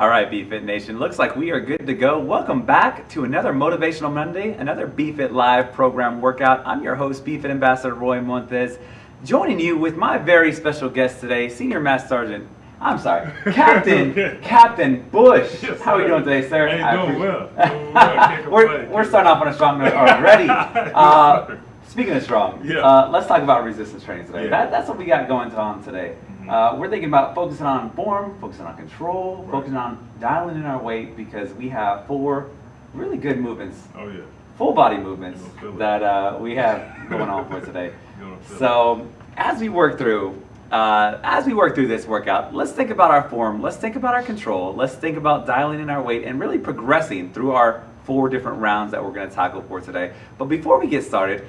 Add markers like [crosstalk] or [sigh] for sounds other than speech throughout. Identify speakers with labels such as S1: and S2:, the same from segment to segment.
S1: All right, BFit Nation. Looks like we are good to go. Welcome back to another Motivational Monday, another BFit Live program workout. I'm your host, BFit Ambassador Roy Montes, joining you with my very special guest today, Senior Master Sergeant. I'm sorry, [laughs] Captain Captain Bush.
S2: Yes,
S1: How are you doing today, sir?
S2: Hey, [laughs] doing well. Doing well.
S1: We're, we're starting off on a strong note [laughs] already. Uh, speaking of strong,
S2: Yeah.
S1: uh, let's talk about resistance training today.
S2: Yeah.
S1: That, that's what we got going on today. Uh, we're thinking about focusing on form, focusing on control,
S2: Right.
S1: focusing on dialing in our weight because we have four really good movements,
S2: Oh yeah.
S1: full body movements
S2: it.
S1: that uh, we have [laughs] going on for today. So as we work through, uh, as we work through this workout, let's think about our form, let's think about our control, let's think about dialing in our weight and really progressing through our four different rounds that we're going to tackle for today. But before we get started,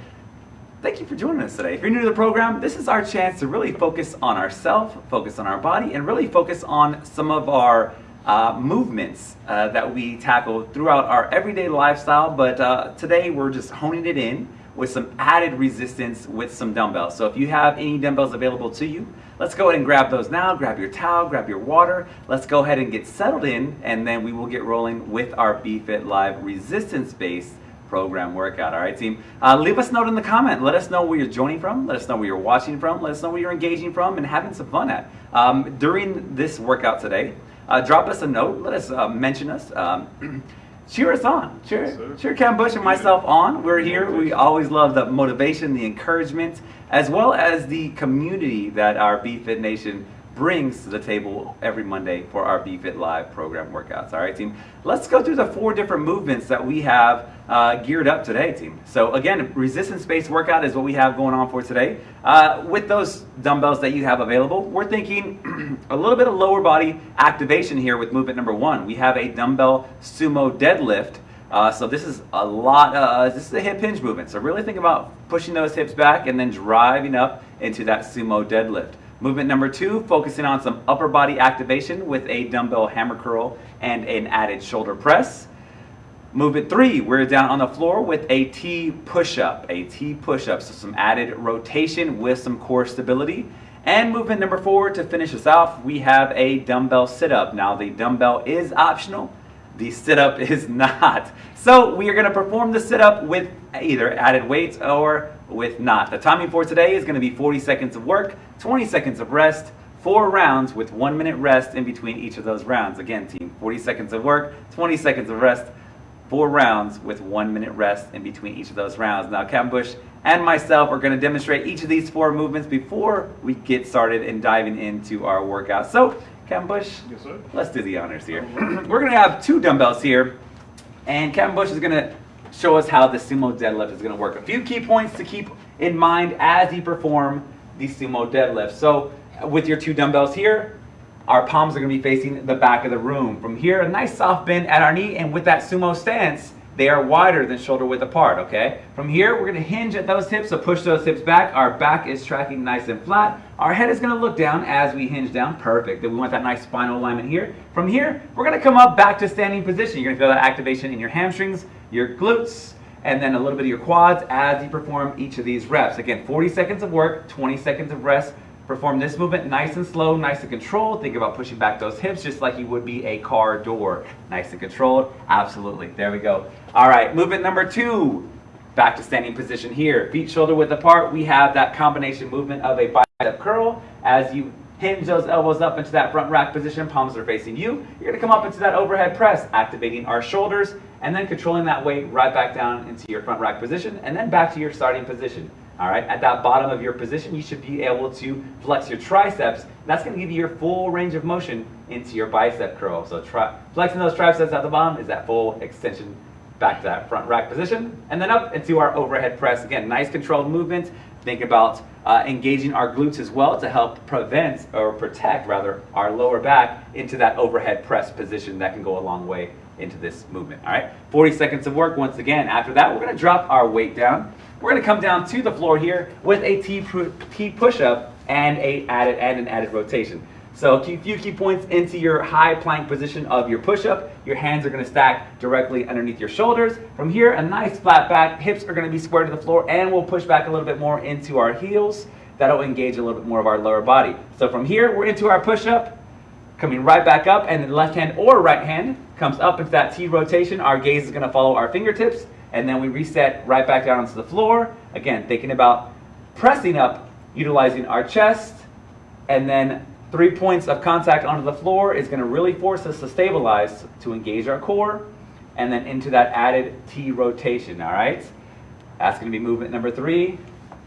S1: thank you for joining us today. If you're new to the program, this is our chance to really focus on ourselves, focus on our body, and really focus on some of our uh, movements uh, that we tackle throughout our everyday lifestyle. But uh, today we're just honing it in with some added resistance with some dumbbells. So if you have any dumbbells available to you, let's go ahead and grab those now. Grab your towel, grab your water. Let's go ahead and get settled in, and then we will get rolling with our BFit Live resistance-based program workout. All right, team. Uh, leave us a note in the comment. Let us know where you're joining from. Let us know where you're watching from. Let us know where you're engaging from and having some fun at. Um, during this workout today, uh, drop us a note. Let us uh, mention us. Um, [clears throat] cheer us on. Cheer,
S2: Yes,
S1: cheer Captain Bush and myself on. We're here. We always love the motivation, the encouragement, as well as the community that our BFit Nation brings to the table every Monday for our BFit Live program workouts. All right, team. Let's go through the four different movements that we have uh, geared up today, team. So again, resistance-based workout is what we have going on for today. Uh, with those dumbbells that you have available, we're thinking [clears throat] a little bit of lower body activation here with movement number one. We have a dumbbell sumo deadlift. Uh, so this is a lot, uh, this is a hip hinge movement. So really think about pushing those hips back and then driving up into that sumo deadlift. Movement number two, focusing on some upper body activation with a dumbbell hammer curl and an added shoulder press. Movement three, we're down on the floor with a T push-up, a T push-up, so some added rotation with some core stability. And movement number four, to finish us off, we have a dumbbell sit-up. Now the dumbbell is optional, the sit-up [laughs] is not. So we are gonna perform the sit-up with either added weights or with not. The timing for today is gonna be 40 seconds of work, 20 seconds of rest, four rounds with one minute rest in between each of those rounds. Again, team, 40 seconds of work, 20 seconds of rest, four rounds with one minute rest in between each of those rounds. Now, Captain Bush and myself are going to demonstrate each of these four movements before we get started in diving into our workout. So, Captain Bush,
S2: Yes, sir.
S1: let's do the honors here. [clears throat] We're going to have two dumbbells here, and Captain Bush is going to show us how the sumo deadlift is going to work. A few key points to keep in mind as you perform the sumo deadlift. So, with your two dumbbells here, our palms are going to be facing the back of the room. From here, a nice soft bend at our knee, and with that sumo stance, they are wider than shoulder width apart, okay? From here, we're going to hinge at those hips, so push those hips back. Our back is tracking nice and flat. Our head is going to look down as we hinge down. Perfect. Then we want that nice spinal alignment here. From here, we're going to come up back to standing position. You're going to feel that activation in your hamstrings, your glutes, and then a little bit of your quads as you perform each of these reps. Again, 40 seconds of work, 20 seconds of rest. Perform this movement nice and slow, nice and controlled. Think about pushing back those hips just like you would be a car door. Nice and controlled. Absolutely. There we go. All right, movement number two. Back to standing position here. Feet shoulder width apart. We have that combination movement of a bicep curl as you hinge those elbows up into that front rack position. Palms are facing you. You're to come up into that overhead press, activating our shoulders and then controlling that weight right back down into your front rack position and then back to your starting position. All right, at that bottom of your position, you should be able to flex your triceps. That's going to give you your full range of motion into your bicep curl. So tri flexing those triceps at the bottom is that full extension back to that front rack position. And then up into our overhead press. Again, nice controlled movement. Think about uh, engaging our glutes as well to help prevent or protect rather our lower back into that overhead press position that can go a long way into this movement. All right, 40 seconds of work once again. After that, we're going to drop our weight down. We're to come down to the floor here with a T, T push-up and a added and an added rotation. So a few key points into your high plank position of your push-up. Your hands are going to stack directly underneath your shoulders. From here, a nice flat back. Hips are going to be square to the floor, and we'll push back a little bit more into our heels. That'll engage a little bit more of our lower body. So from here, we're into our push-up coming right back up, and then left hand or right hand comes up into that T rotation. Our gaze is gonna follow our fingertips, and then we reset right back down onto the floor. Again, thinking about pressing up, utilizing our chest, and then three points of contact onto the floor is gonna really force us to stabilize to engage our core, and then into that added T rotation, all right? That's gonna be movement number three.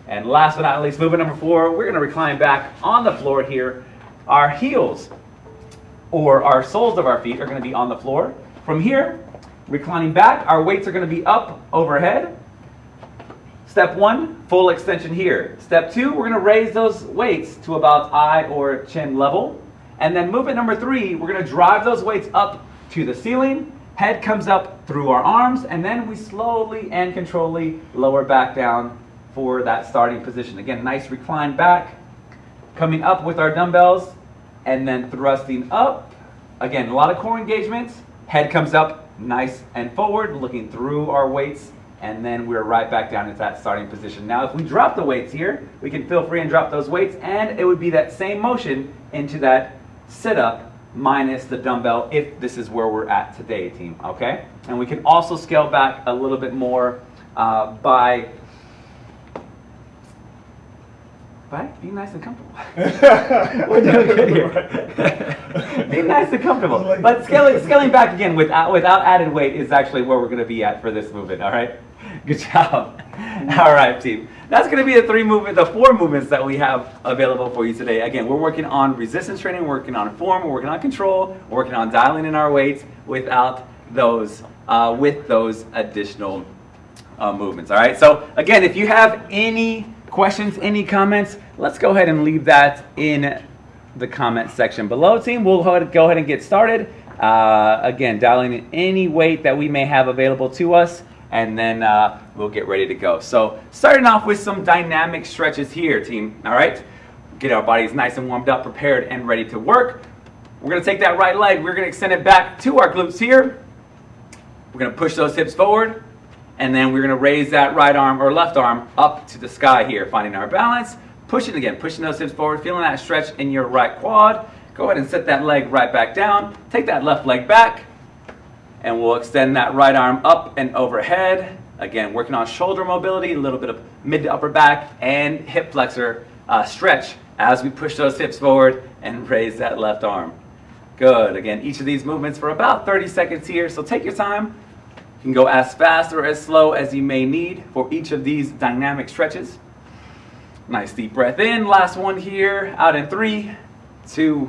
S1: And last but not least, movement number four, we're gonna recline back on the floor here. Our heels or our soles of our feet are gonna be on the floor. From here, reclining back, our weights are gonna be up overhead. Step one, full extension here. Step two, we're gonna raise those weights to about eye or chin level. And then movement number three, we're gonna drive those weights up to the ceiling. Head comes up through our arms, and then we slowly and controllably lower back down for that starting position. Again, nice recline back, coming up with our dumbbells, and then thrusting up. Again, a lot of core engagements. Head comes up nice and forward, looking through our weights, and then we're right back down into that starting position. Now, if we drop the weights here, we can feel free and drop those weights, and it would be that same motion into that sit-up minus the dumbbell if this is where we're at today, team, okay? And we can also scale back a little bit more uh, by by being nice and comfortable. [laughs] We're doing good here. Be nice and comfortable. But scaling, scaling back again without, without added weight is actually where we're going to be at for this movement, all right? Good job. All right, team. That's going to be the three movement, the four movements that we have available for you today. Again, we're working on resistance training, we're working on form, we're working on control, we're working on dialing in our weights without those, uh, with those additional uh, movements. All right. So again, if you have any questions, any comments, let's go ahead and leave that in the comment section below, team. We'll go ahead and get started. Uh, again, dialing in any weight that we may have available to us, and then uh, we'll get ready to go. So starting off with some dynamic stretches here, team. All right. Get our bodies nice and warmed up, prepared, and ready to work. We're going to take that right leg. We're going to extend it back to our glutes here. We're going to push those hips forward. And then we're going to raise that right arm or left arm up to the sky here, finding our balance. Pushing again, pushing those hips forward, feeling that stretch in your right quad. Go ahead and set that leg right back down. Take that left leg back. And we'll extend that right arm up and overhead. Again, working on shoulder mobility, a little bit of mid to upper back and hip flexor uh, stretch as we push those hips forward and [laughs] raise that left arm. Good. Again, each of these movements for about 30 seconds here. So take your time. You can go as fast or as slow as you may need for each of these dynamic stretches. Nice deep breath in. Last one here. Out in three, two,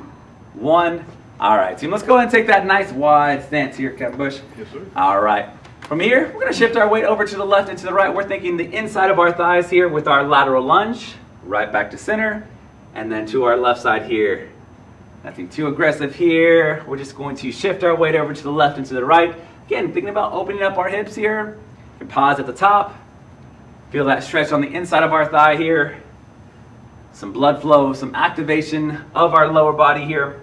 S1: one. All right, team, let's go ahead and take that nice wide stance here, Captain Bush.
S2: Yes, sir.
S1: All right. From here, we're going to shift our weight over to the left and to the right. We're thinking the inside of our thighs here with our lateral lunge, right back to center, and then to our left side here. Nothing too aggressive here. We're just going to shift our weight over to the left and to the right. Again, thinking about opening up our hips here. You can pause at the top. Feel that stretch on the inside of our thigh here. Some blood flow, some activation of our lower body here.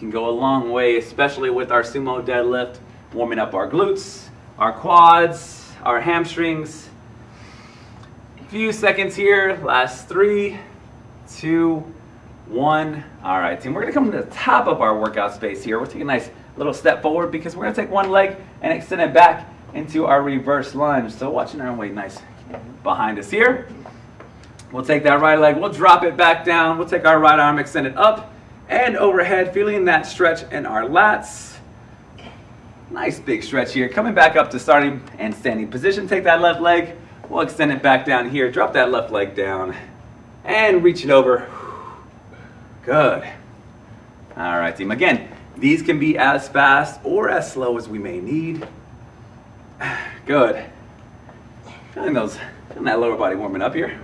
S1: Can go a long way, especially with our sumo deadlift, warming up our glutes, our quads, our hamstrings. A few seconds here, last three, two, one. All right, team, we're gonna come to the top of our workout space here. We'll take a nice little step forward because we're gonna take one leg and extend it back into our reverse lunge. So watching our weight nice behind us here. We'll take that right leg, we'll drop it back down. We'll take our right arm, extend it up and overhead, feeling that stretch in our lats. Nice big stretch here. Coming back up to starting and standing position. Take that left leg, we'll extend it back down here. Drop that left leg down and reach it over. Good. All right, team. Again, these can be as fast or as slow as we may need. [sighs] Good. Feeling those, feeling that lower body warming up here.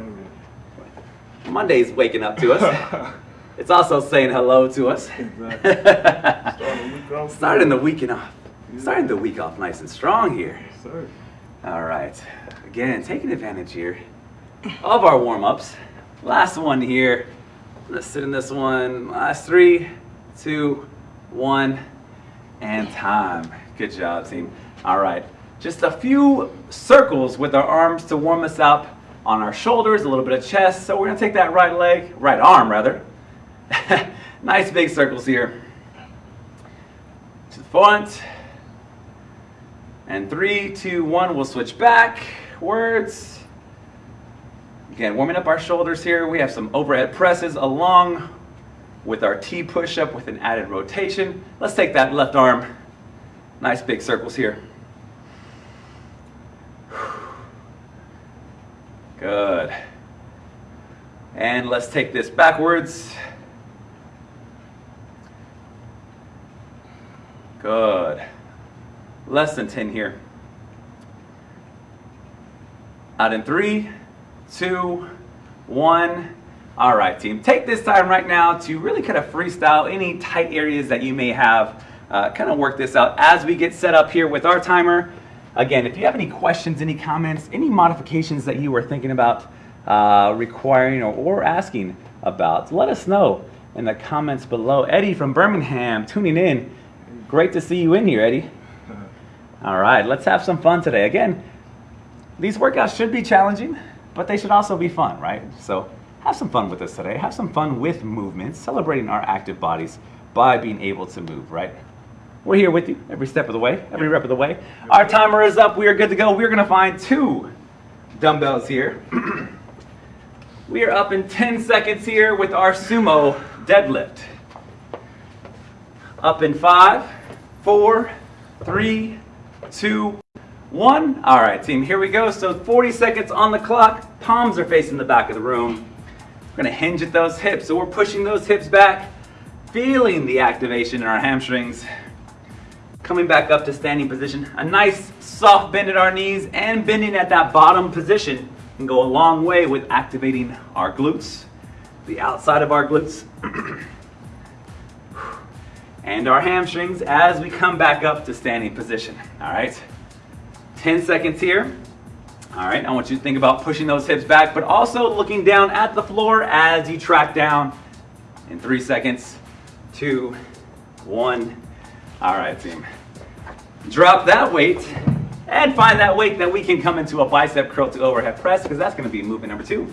S1: Monday's waking up to us. [laughs] It's also saying hello to us.
S2: Exactly. [laughs]
S1: Starting the week off. Starting the week off nice and strong here.
S2: Yes, sir.
S1: All right. Again, taking advantage here of our warm-ups. Last one here. Let's sit in this one. Last three, two, one, and time. Good job, team. All right. Just a few circles with our arms to warm us up on our shoulders, a little bit of chest. So we're gonna take that right leg, right arm rather. [laughs] nice big circles here. To the front. And three, two, one, we'll switch back. Words. Again, warming up our shoulders here. We have some overhead presses along with our T push-up with an added rotation. Let's take that left arm. Nice big circles here. Good. And let's take this backwards. Good. Less than 10 here. Out in three, two, one. All right, team. Take this time right now to really kind of freestyle any tight areas that you may have. Uh, kind of work this out as we get set up here with our timer. Again, if you have any questions, any comments, any modifications that you were thinking about uh, requiring or, or asking about, let us know in the comments below. Eddie from Birmingham tuning in. Great to see you in here, Eddie. [laughs] All right, let's have some fun today. Again, these workouts should be challenging, but they should also be fun, right? So have some fun with us today. Have some fun with movements, celebrating our active bodies by being able to move, right? We're here with you every step of the way, every rep of the way. Our timer is up. We are good to go. We're going to find two dumbbells here. [clears throat] we are up in 10 seconds here with our sumo deadlift. Up in five, four, three, two, one. All right, team, here we go. So 40 seconds on the clock. Palms are facing the back of the room. We're going to hinge at those hips. So we're pushing those hips back, feeling the activation in our hamstrings. Coming back up to standing position. A nice soft bend at our knees and bending at that bottom position can go a long way with activating our glutes, the outside of our glutes, [clears throat] and our hamstrings as we come back up to standing position. All right. 10 seconds here. All right, I want you to think about pushing those hips back, but also looking down at the floor as you track down in three seconds, two, one, all right, team. Drop that weight and find that weight that we can come into a bicep curl to overhead press because that's going to be movement number two.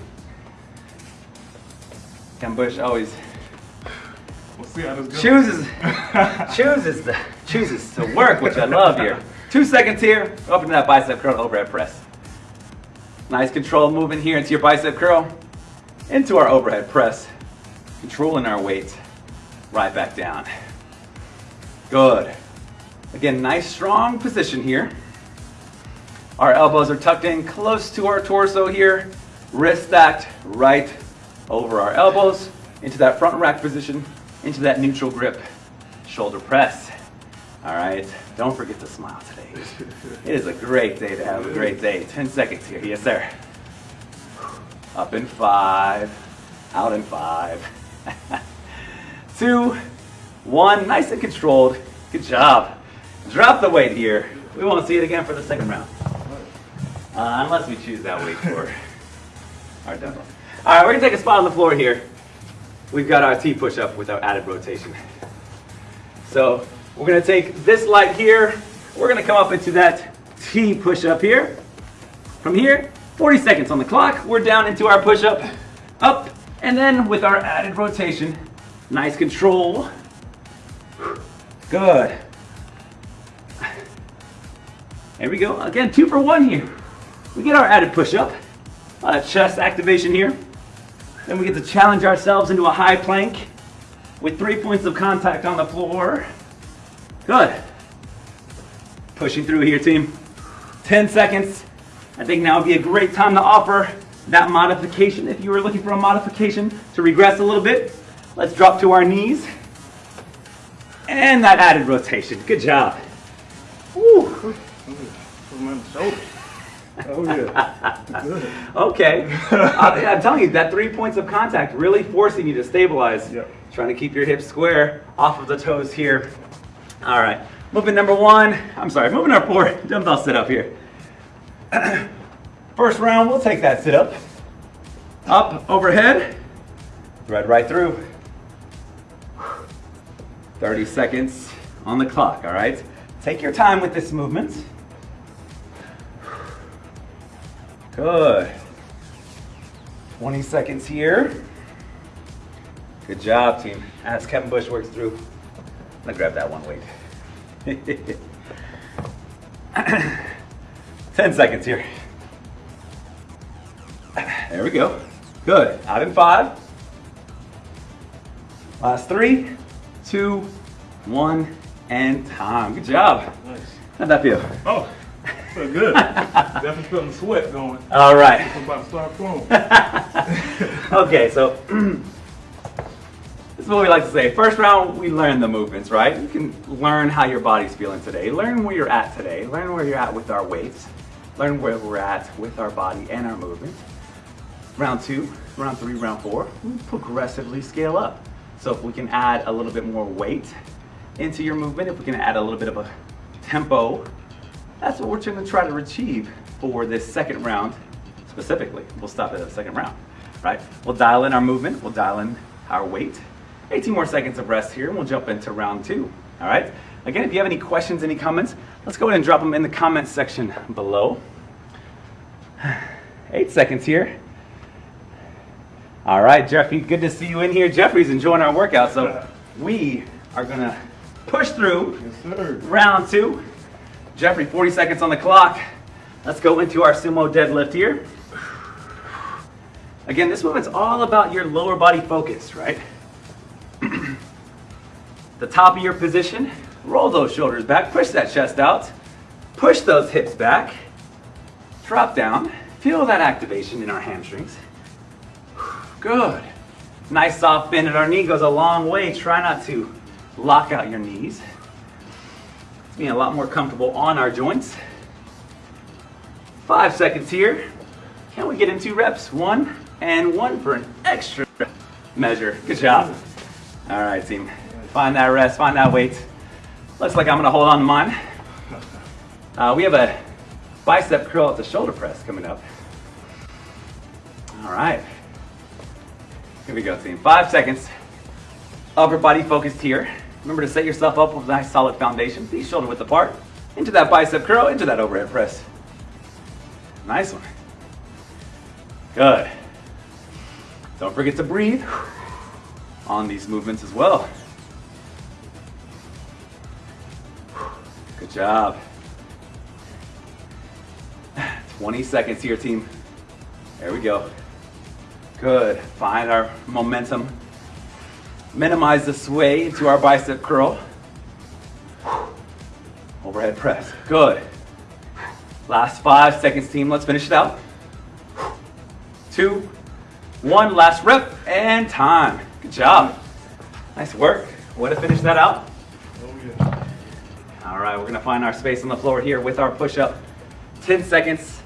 S1: Captain Bush always
S2: we'll see how this goes.
S1: chooses [laughs] chooses to, chooses to work, which I love here. Two seconds here, open to that bicep curl overhead press. Nice controlled movement here into your bicep curl, into our overhead press, controlling our weight, right back down. Good. Again, nice strong position here. Our elbows are tucked in close to our torso here. Wrist stacked right over our elbows into that front rack position, into that neutral grip. Shoulder press. All right, don't forget to smile today. It is a great day to have a great day. 10 seconds here, yes sir. Up in five, out in five. [laughs] Two, one, nice and controlled. Good job. Drop the weight here. We won't see it again for the second round. Uh, unless we choose that weight for [laughs] our demo. All right, we're gonna take a spot on the floor here. We've got our T push-up with our added rotation. So we're gonna take this light here. We're gonna come up into that T push-up here. From here, 40 seconds on the clock. We're down into our push-up, up, and then with our added rotation, nice control. Good. There we go. Again, two for one here. We get our added push-up, uh, chest activation here. Then we get to challenge ourselves into a high plank with three points of contact on the floor. Good. Pushing through here, team. 10 seconds. I think now would be a great time to offer that modification. If you were looking for a modification to regress a little bit, let's drop to our knees. And that added rotation. Good job.
S2: Oh yeah. [laughs]
S1: Okay. uh, I'm telling you, that three points of contact really forcing you to stabilize.
S2: Yep.
S1: Trying to keep your hips square off of the toes here. All right. Movement number one. I'm sorry. Movement number four. [laughs] Dumbbell sit up here. [clears throat] First round, we'll take that sit up. Up, overhead. Thread right through. 30 seconds on the clock, all right? Take your time with this movement. Good. 20 seconds here. Good job, team. As Kevin Bush works through, I'm gonna grab that one weight. [laughs] Ten seconds here. There we go. Good. Out in five. Last three, two, one, and time. Good job.
S2: Nice.
S1: How'd that feel?
S2: Oh, good. Definitely feeling the sweat going.
S1: All right.
S2: I'm about to start flowing. [laughs]
S1: okay, so [clears throat] this is what we like to say. First round, we learn the movements, right? You can learn how your body's feeling today. Learn where you're at today. Learn where you're at with our weights. Learn where we're at with our body and our movement. Round two, round three, round four, we progressively scale up. So if we can add a little bit more weight into your movement, if we can add a little bit of a tempo, that's what we're trying to try to achieve for this second round specifically. We'll stop at the second round, right? We'll dial in our movement, we'll dial in our weight. 18 more seconds of rest here and we'll jump into round two, all right? Again, if you have any questions, any comments, let's go ahead and drop them in the comments section below. [sighs] Eight seconds here. All right, Jeffrey, good to see you in here. Jeffrey's enjoying our workout, so we are gonna push through
S2: yes,
S1: round two. Jeffrey, 40 seconds on the clock. Let's go into our sumo deadlift here. Again, this movement's all about your lower body focus, right? the top of your position, roll those shoulders back, push that chest out, push those hips back, drop down, feel that activation in our hamstrings. Good. Nice soft bend at our knee goes a long way. Try not to lock out your knees. Being a lot more comfortable on our joints. Five seconds here. Can we get in two reps? One and one for an extra measure. Good job. All right, team. Find that rest, find that weight. Looks like I'm gonna hold on to mine. Uh, we have a bicep curl at the shoulder press coming up. All right. Here we go, team. Five seconds. Upper body focused here. Remember to set yourself up with a nice solid foundation. Feet shoulder width apart. Into that bicep curl, into that overhead press. Nice one. Good. Don't forget to breathe on these movements as well. Good job. 20 seconds here, team. There we go. Good. Find our momentum. Minimize the sway into our bicep curl. Overhead press. Good. Last five seconds, team. Let's finish it out. Two, one. Last rep and time. Good job. Nice work. Way to finish that out. All right, we're gonna find our space on the floor here with our push-up. 10 seconds.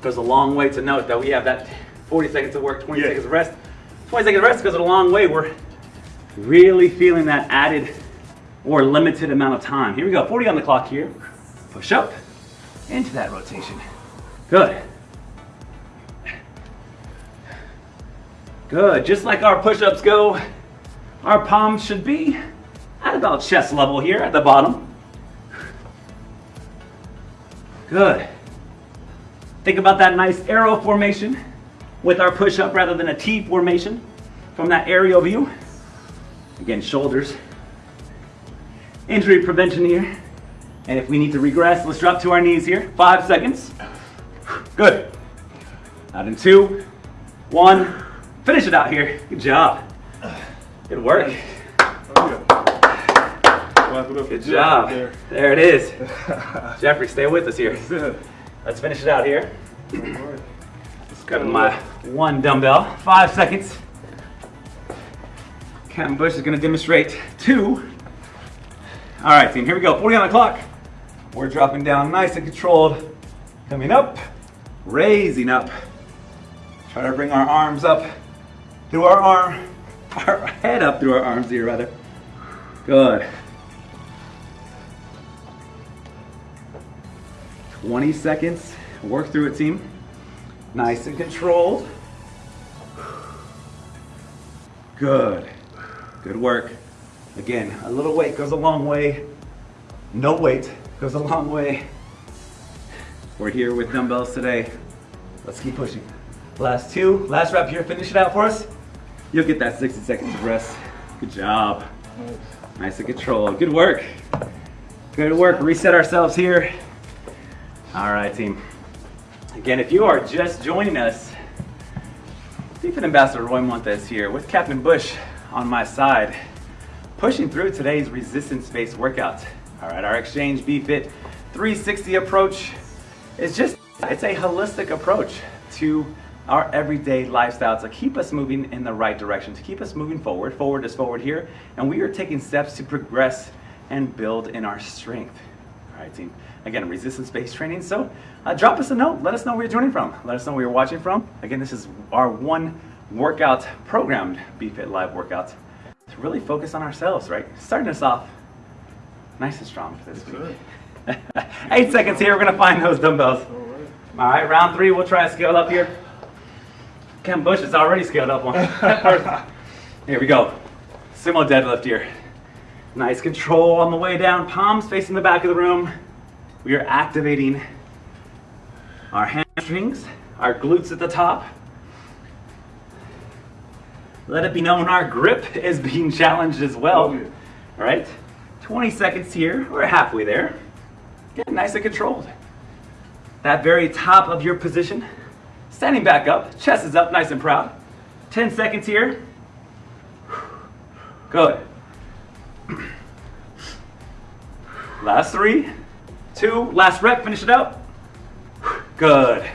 S1: Goes a long way to note that we have that 40 seconds of work, 20
S2: Yeah.
S1: seconds of rest. 20 seconds of rest goes a long way. We're really feeling that added or limited amount of time. Here we go, 40 on the clock here. Push up into that rotation. Good. Good, just like our push-ups go, our palms should be at about chest level here at the bottom. Good. Think about that nice arrow formation with our push-up rather than a T formation from that aerial view. Again, shoulders. Injury prevention here. And if we need to regress, let's drop to our knees here. Five seconds. Good. Out in two, one. Finish it out here. Good job. Good work. Good job.
S2: there.
S1: It is. Jeffrey, stay with us here. Let's finish it out here. Grab my one dumbbell, five seconds. Captain Bush is gonna demonstrate two. All right, team, here we go. 40 on the clock. We're dropping down nice and controlled. Coming up, raising up. Try to bring our arms up through our arm, [laughs] our head up through our arms here, rather. Good. 20 seconds. Work through it, team. Nice and controlled. Good. Good work. Again, a little weight goes a long way. No weight goes a long way. We're here with dumbbells today. Let's keep pushing. Last two, last rep here. Finish it out for us. You'll get that 60 seconds of rest. Good job.
S2: Nice.
S1: And controlled. Good work. Good work. Reset ourselves here. All right, team. Again, if you are just joining us, BFit Ambassador Roy Montes here with Captain Bush on my side, pushing through today's resistance-based workout. All right, our Exchange BFit 360 approach is just, it's a holistic approach to our everyday lifestyle to keep us moving in the right direction, to keep us moving forward. Forward is forward here, and we are taking steps to progress and build in our strength. All right, team. Again, resistance-based training. So uh, drop us a note. Let us know where you're joining from. Let us know where you're watching from. Again, this is our one workout programmed BFit Live workouts, to really focus on ourselves, right? Starting us off nice and strong for this week. [laughs] Eight seconds here. We're going to find those dumbbells. All right, round three. We'll try to scale up here. Captain Bush is already scaled up one. [laughs] here we go. Sumo deadlift here. Nice control on the way down, palms facing the back of the room. We are activating our hamstrings, our glutes at the top. Let it be known our grip is being challenged as well.
S2: Oh.
S1: All right, 20 seconds here. We're halfway there. Get nice and controlled. That very top of your position. Standing back up, chest is up, nice and proud. 10 seconds here. Good. [clears throat] Last three, two, last rep, finish it out. Good.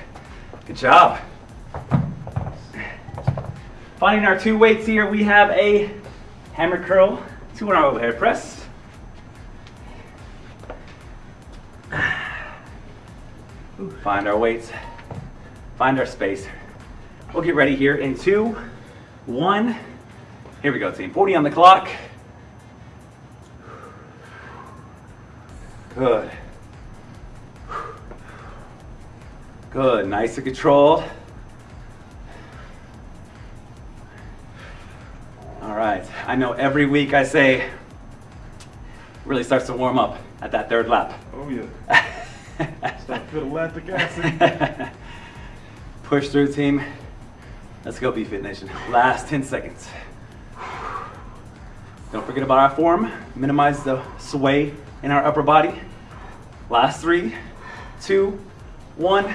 S1: Good job. Finding our two weights here, we have a hammer curl, two our overhead press. Find our weights, find our space. We'll get ready here in two, one. Here we go, team. 40 on the clock. Good. Good, nice and controlled. I know every week I say, really starts to warm up at that third lap.
S2: Oh yeah. [laughs] Start to feel lactic acid. [laughs]
S1: Push through, team. Let's go, B-Fit Nation. Last 10 seconds. Don't forget about our form. Minimize the sway in our upper body. Last three, two, one,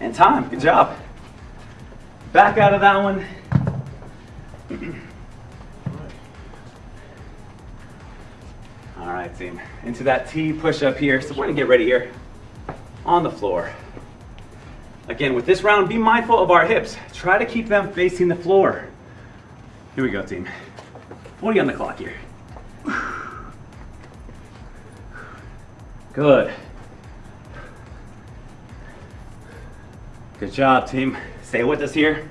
S1: and time. Good job. Back out of that one. [clears throat] Team. Into that T push up here. So we're gonna get ready here on the floor. Again, with this round, be mindful of our hips. Try to keep them facing the floor. Here we go, team. 40 on the clock here. Good. Good job, team. Stay with us here.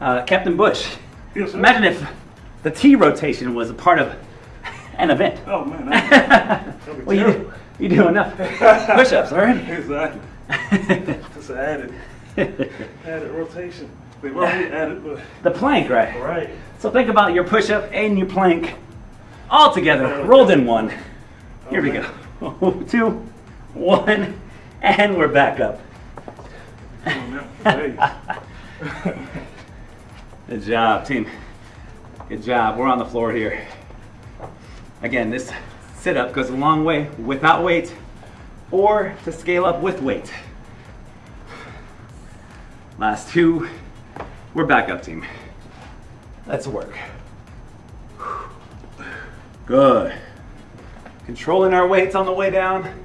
S1: Uh, Captain Bush,
S2: Yes,
S1: imagine if the T rotation was a part of an event.
S2: Oh man. That'd [laughs] be
S1: well, you, do- you do enough [laughs] push-ups [laughs] already.
S2: Exactly. Just added, added rotation. They've already added, but
S1: the plank, right?
S2: right.
S1: So think about your push-up and your plank all together, rolled in one. Here we go. Two, one, and we're back up.
S2: Come on now. Hey.
S1: Good job, team. Good job. We're on the floor here. Again, this sit-up goes a long way without weight or to scale up with weight. Last two. We're back up, team. Let's work. Good. Controlling our weights on the way down.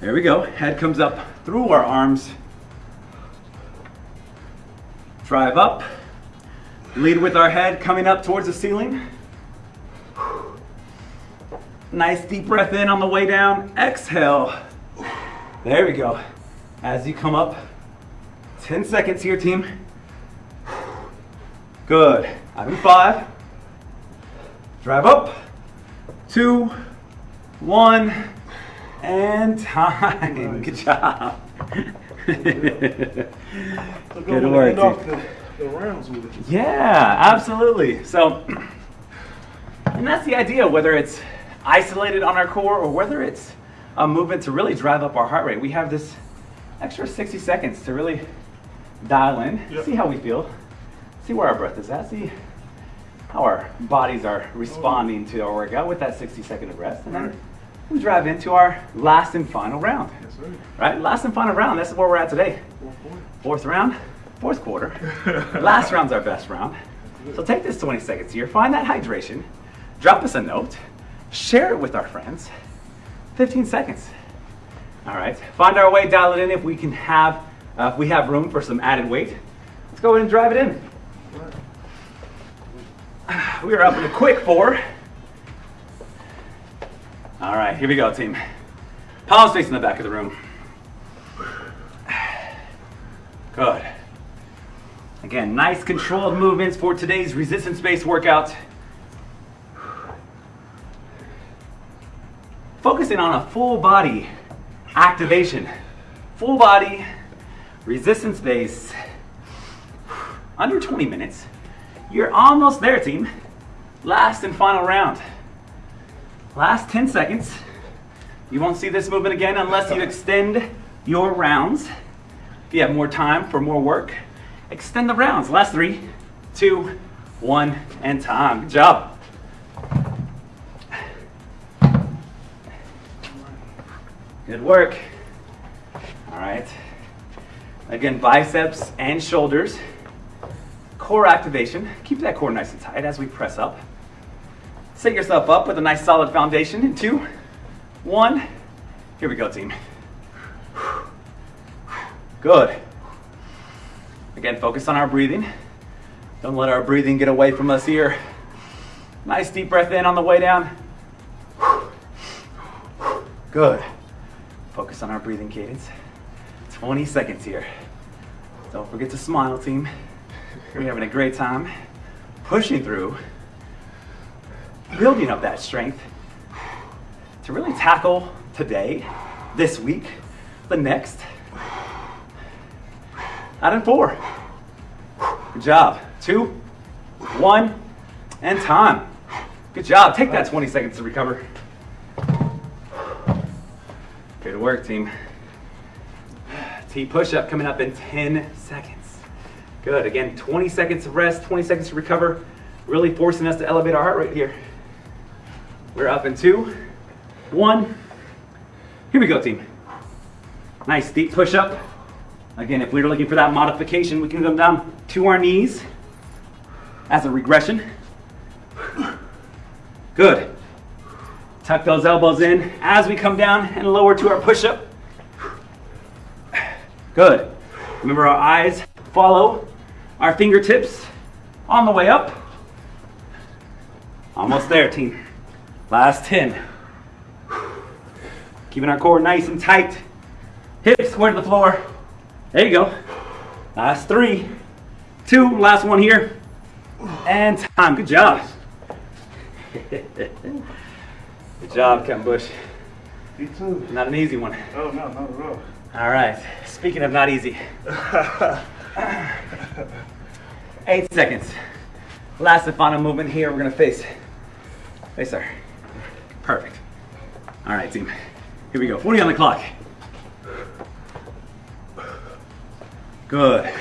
S1: There we go. Head comes up through our arms. Drive up. Lead with our head coming up towards the ceiling. Nice deep breath in on the way down. Exhale. There we go. As you come up, 10 seconds here, team. Good. I'm in five. Drive up. Two, one, and time. [laughs] Good job. Good work.
S2: The, rounds with it.
S1: Yeah, absolutely. So, [clears throat] and that's the idea, whether it's isolated on our core or whether it's a movement to really drive up our heart rate. We have this extra 60 seconds to really dial in,
S2: Yep.
S1: see how we feel, see where our breath is at, see how our bodies are responding to our workout with that 60 second of rest. And then we drive into our last and final round.
S2: Yes.
S1: Right? Last and final round. This is where we're at today.
S2: Four.
S1: Fourth round, fourth quarter. Last round's our best round. So take this 20 seconds here, find that hydration, drop us a note, share it with our friends. 15 seconds. All right, find our way, dial it in if we can have, uh, if we have room for some added weight. Let's go ahead and drive it in. [sighs] We are up in a quick four. All right, here we go, team. Palms facing the back of the room. [sighs] Good. Again, nice controlled movements for today's resistance-based workout. Focusing on a full body activation. Full body, resistance base. Under 20 minutes. You're almost there, team. Last and final round. Last 10 seconds. You won't see this movement again unless you extend your rounds. If you have more time for more work, extend the rounds. Last three, two, one, and time. Good job. Good work. All right. Again, biceps and shoulders. Core activation. Keep that core nice and tight as we press up. Set yourself up with a nice solid foundation in two, one. Here we go, team. Good. Again, focus on our breathing. Don't let our breathing get away from us here. Nice deep breath in on the way down. Good. Focus on our breathing cadence. 20 seconds here. Don't forget to smile, team. We're having a great time. Pushing through. Building up that strength to really tackle today, this week, the next. Out in four. Good job. Two, one, and time. Good job. Take that 20 seconds to recover. Good work, team. T push up coming up in 10 seconds. Good. Again, 20 seconds of rest, 20 seconds to recover. Really forcing us to elevate our heart rate here. We're up in two, one. Here we go, team. Nice deep push up. Again, if we were looking for that modification, we can come down to our knees as a regression. Good. Tuck those elbows in as we come down and lower to our push up. Good. Remember our eyes follow our fingertips on the way up. Almost there, team. Last 10. Keeping our core nice and tight. Hips square to the floor. There you go. Last three, two, last one here. And time. Good job. [laughs] Good job, Kevin Bush.
S2: You too.
S1: Not an easy one.
S2: Oh no, not at all.
S1: All right. Speaking of not easy, [laughs] eight seconds. Last and final movement here. We're gonna face, face our. Perfect. All right, team. Here we go. 40 on the clock. Good.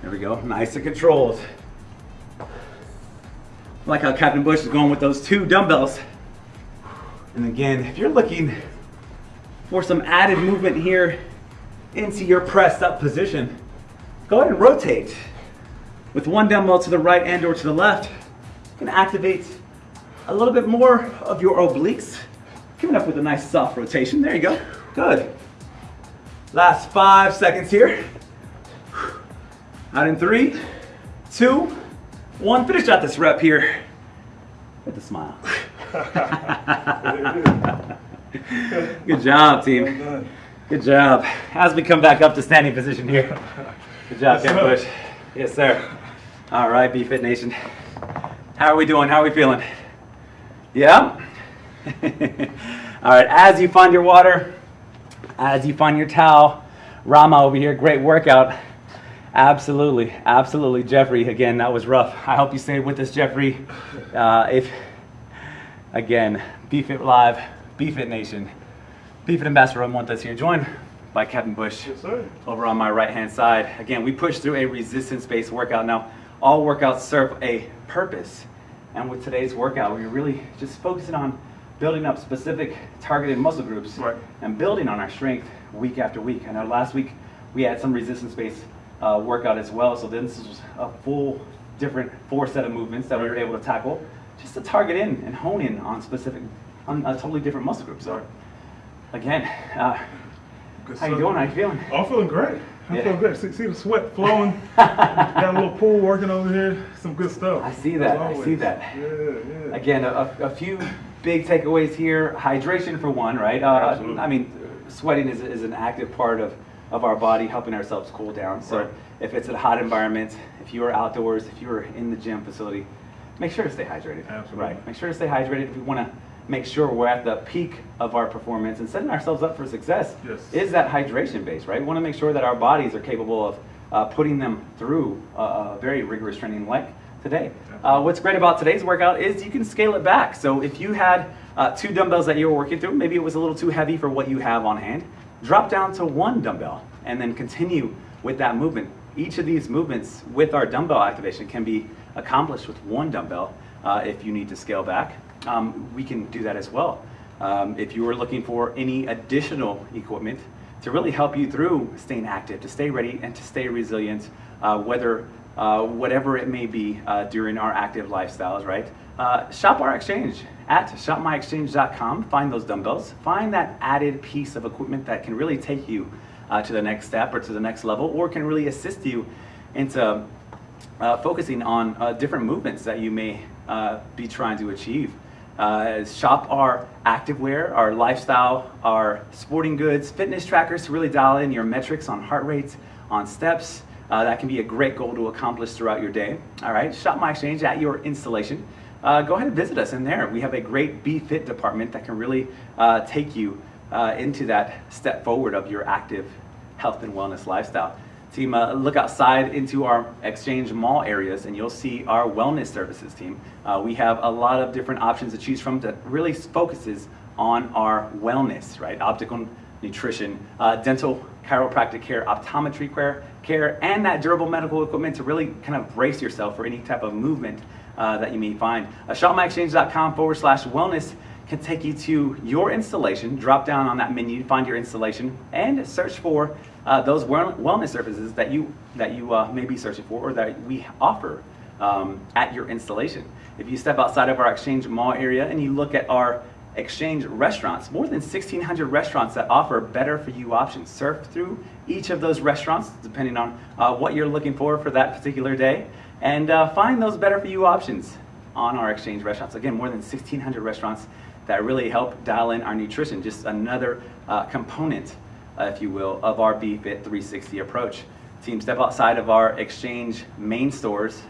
S1: There we go. Nice and controlled. Like how Captain Bush is going with those two dumbbells. And again, if you're looking for some added movement here into your pressed up position, go ahead and rotate with one dumbbell to the right and or to the left. You can activate a little bit more of your obliques. Coming up with a nice soft rotation. There you go. Good. Last five seconds here. Out in three, two, one. Finish out this rep here with a smile. [laughs] Good job, team. Good job. As we come back up to standing position here. Good job, Ken
S2: sir.
S1: Bush. Yes, sir. All right, B-Fit Nation. How are we doing? How are we feeling? Yeah? [laughs] All right, as you find your water, as you find your towel, Rama over here, great workout. Absolutely, absolutely. Jeffrey, again, that was rough. I hope you stayed with us, Jeffrey. Uh, if, again, BFit Live, BFit Nation, BFit Ambassador Ron Montes here, joined by Kevin Bush
S2: Yes, sir.
S1: over on my right hand side. Again, we push through a resistance based workout. Now, all workouts serve a purpose. And with today's workout, we're really just focusing on building up specific targeted muscle groups
S2: Right.
S1: and building on our strength week after week. I know last week we had some resistance-based uh, workout as well, so then this was a full different four set of movements that we were able to tackle just to target in and hone in on specific, on a totally different muscle group. So
S2: Right.
S1: again, uh, how you doing? How you feeling?
S2: Oh, I'm feeling great. I'm
S1: Yeah.
S2: feeling great. See, see the sweat flowing. [laughs] Got a little pool working over here. Some good stuff.
S1: I see that, I see that.
S2: Yeah, yeah.
S1: Again, a, a few big takeaways here. Hydration for one, right? Uh,
S2: Absolutely.
S1: I mean, sweating is, is an active part of, of our body, helping ourselves cool down. So
S2: Right.
S1: if it's a hot environment, if you are outdoors, if you are in the gym facility, make sure to stay hydrated.
S2: Absolutely.
S1: Right. Make sure to stay hydrated if you want to make sure we're at the peak of our performance and setting ourselves up for success
S2: Yes.
S1: is that hydration base, right? We want to make sure that our bodies are capable of uh, putting them through a, a very rigorous training like today. Uh, what's great about today's workout is you can scale it back. So if you had uh, two dumbbells that you were working through, maybe it was a little too heavy for what you have on hand, drop down to one dumbbell and then continue with that movement. Each of these movements with our dumbbell activation can be accomplished with one dumbbell uh, if you need to scale back. Um, we can do that as well. Um, if you are looking for any additional equipment to really help you through staying active, to stay ready and to stay resilient, uh, whether uh, whatever it may be uh, during our active lifestyles, right? Uh, shop our exchange at shopmyexchange.com. Find those dumbbells. Find that added piece of equipment that can really take you uh, to the next step or to the next level, or can really assist you into uh, focusing on different movements that you may be trying to achieve. Uh, shop our activewear, our lifestyle, our sporting goods, fitness trackers to really dial in your metrics on heart rates, on steps. Uh, that can be a great goal to accomplish throughout your day. All right, shop my exchange at your installation. Uh, go ahead and visit us in there. We have a great BFit department that can really uh, take you uh, into that step forward of your active health and wellness lifestyle. Team, uh, look outside into our exchange mall areas and you'll see our wellness services team. Uh, we have a lot of different options to choose from that really focuses on our wellness, right? Optical nutrition, uh, dental chiropractic care, optometry care, care, and that durable medical equipment to really kind of brace yourself for any type of movement uh, that you may find. Uh, shopmyexchange.com forward slash wellness can take you to your installation. Drop down on that menu, find your installation, and search for uh, those wellness services that you that you uh, may be searching for or that we offer um, at your installation. If you step outside of our Exchange Mall area and you look at our Exchange restaurants, more than 1,600 restaurants that offer better for you options. Surf through each of those restaurants, depending on uh, what you're looking for for that particular day, and uh, find those better for you options on our Exchange restaurants. Again, more than 1,600 restaurants that really help dial in our nutrition. Just another uh, component, uh, if you will, of our BFit 360 approach. Team, step outside of our Exchange main stores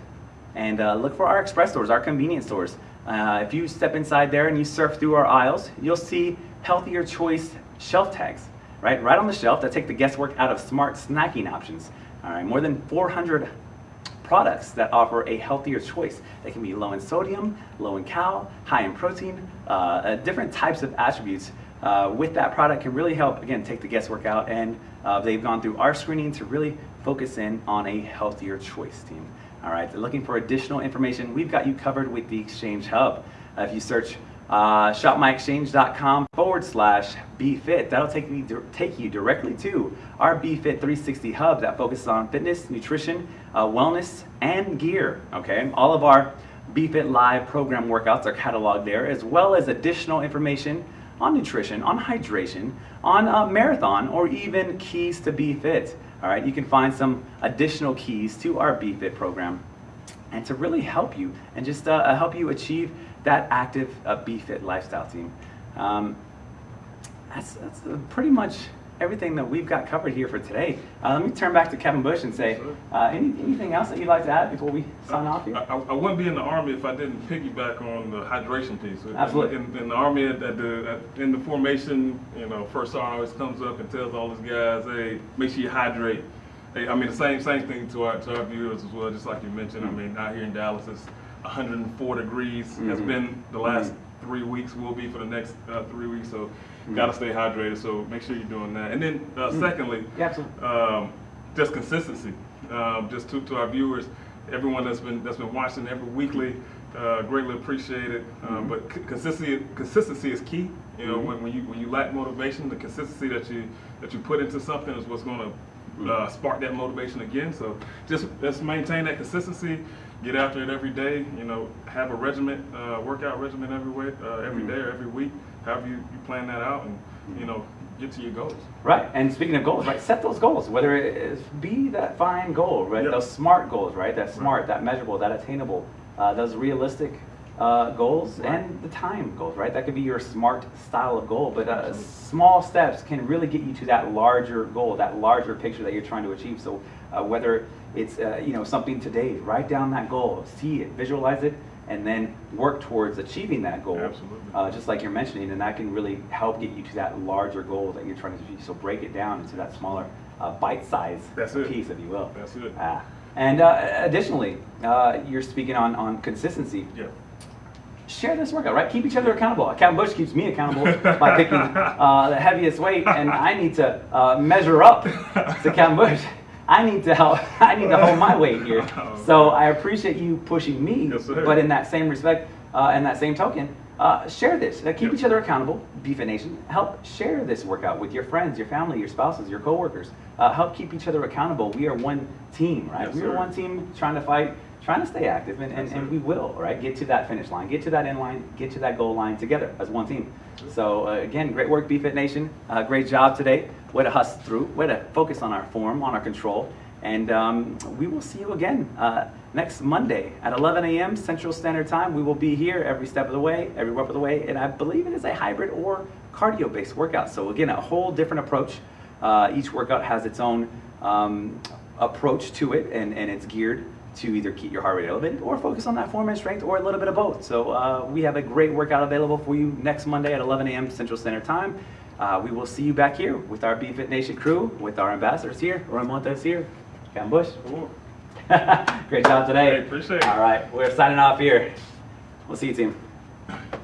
S1: and uh, look for our express stores, our convenience stores. Uh, if you step inside there and you surf through our aisles, you'll see healthier choice shelf tags, right? Right on the shelf that take the guesswork out of smart snacking options. All right, more than 400 products that offer a healthier choice. They can be low in sodium, low in cal, high in protein, uh, uh, different types of attributes uh, with that product can really help, again, take the guesswork out. And uh, they've gone through our screening to really focus in on a healthier choice team. All right, they're looking for additional information. We've got you covered with the Exchange Hub. Uh, if you search uh, shopmyexchange.com forward slash BFit, that'll take you, take you directly to our BFit 360 Hub that focuses on fitness, nutrition, uh, wellness, and gear. Okay, all of our BFit Live program workouts are cataloged there, as well as additional information on nutrition, on hydration, on marathon, or even keys to be fit. All right, you can find some additional keys to our BFit program and to really help you and just uh, help you achieve that active uh, BFit lifestyle team. Um, that's, that's pretty much everything that we've got covered here for today. Uh, let me turn back to Kevin Bush and say, uh, any, anything else that you'd like to add before we sign off here?
S2: I, I I wouldn't be in the army if I didn't piggyback on the hydration piece.
S1: Absolutely.
S2: In, in the army, at, the at, in the formation, you know, first sergeant always comes up and tells all his guys, "Hey, make sure you hydrate." Hey, I mean, the same same thing to our to our viewers as well. Just like you mentioned, I mean, out here in Dallas, it's 104 degrees. Has
S1: Mhm.
S2: been the last
S1: Mhm.
S2: three weeks. Will be for the next uh, three weeks. So,
S1: Mhm.
S2: gotta stay hydrated. So make sure you're doing that. And then, uh,
S1: Mhm.
S2: secondly,
S1: absolutely.
S2: um, just consistency. Um, just to, to our viewers, everyone that's been that's been watching every weekly. Uh, greatly appreciate it. Um, but c- consistency consistency is key. You know, when, when you when you lack motivation, the consistency that you that you put into something is what's going to uh, spark that motivation again. So just let's maintain that consistency. Get after it every day. You know, have a regiment, uh, workout regimen every way, uh, every day or every week. However you, you plan that out, and you know, get to your goals.
S1: Right, and speaking of goals, right, set those goals. Whether it is be that fine goal, right,
S2: Yep.
S1: those smart goals, right, that smart, that measurable, that attainable, uh, those realistic uh, goals,
S2: Right.
S1: and the time goals, right. That could be your smart style of goal, but uh, small steps can really get you to that larger goal, that larger picture that you're trying to achieve. So uh, whether it's uh, you know something today, write down that goal, see it, visualize it, and then work towards achieving that goal.
S2: Absolutely.
S1: Uh, just like you're mentioning, and that can really help get you to that larger goal that you're trying to achieve. So break it down into that smaller, uh, bite-sized piece, if you will.
S2: That's it.
S1: Ah. And uh, additionally, uh, you're speaking on, on consistency.
S2: Yeah.
S1: Share this workout, right? Keep each other accountable. Captain Bush keeps me accountable [laughs] by picking uh, the heaviest weight, and I need to uh, measure up to Captain Bush. I need to help. [laughs] I need to hold my weight here. [laughs] So I appreciate you pushing me,
S2: Yes,
S1: but in that same respect, uh, and that same token, uh, share this. Keep
S2: Yep.
S1: each other accountable. BFit Nation, help share this workout with your friends, your family, your spouses, your coworkers. Uh, help keep each other accountable. We are one team, right?
S2: Yes,
S1: we are one team trying to fight, trying to stay active, and, and,
S2: Yes,
S1: and we will, right? Get to that finish line, get to that end line, get to that goal line together as one team. So uh, again, great work, BFit Nation. Uh, great job today. Way to hustle through. Way to focus on our form, on our control. And um, we will see you again uh, next Monday at 11 a.m. Central Standard Time. We will be here every step of the way, every step of the way, and I believe it is a hybrid or cardio-based workout. So again, a whole different approach. Uh, each workout has its own um, approach to it, and, and it's geared to either keep your heart rate elevated or focus on that form and strength or a little bit of both. So uh, we have a great workout available for you next Monday at 11 a.m. Central Standard Time. Uh, we will see you back here with our BFit Nation crew, with our ambassadors here, Ron Montes here, Cam Bush.
S2: Cool. [laughs]
S1: Great job today.
S2: Hey, appreciate it.
S1: All right, we're signing off here. We'll see you, team.